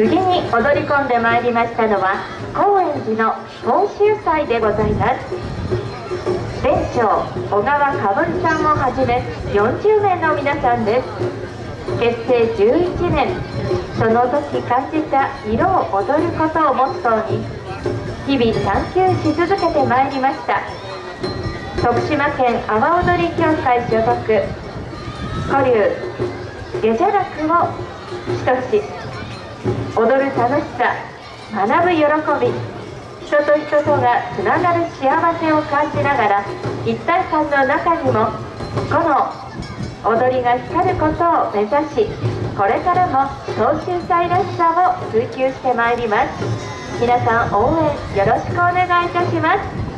次に踊り込んでまいりましたのは高円寺の東秀祭でございます。店長小川かぶさんをはじめ40名の皆さんです。結成11年その時感じた色を踊ることをモットーに日々探求し続けてまいりました。徳島県阿波踊り協会所属古流下者楽を主とし踊る楽しさ学ぶ喜び。人と人とがつながる幸せを感じながら一体感の中にもこの踊りが光ることを目指しこれからも東秀祭らしさを追求してまいります。皆さん応援よろしくお願いいたします。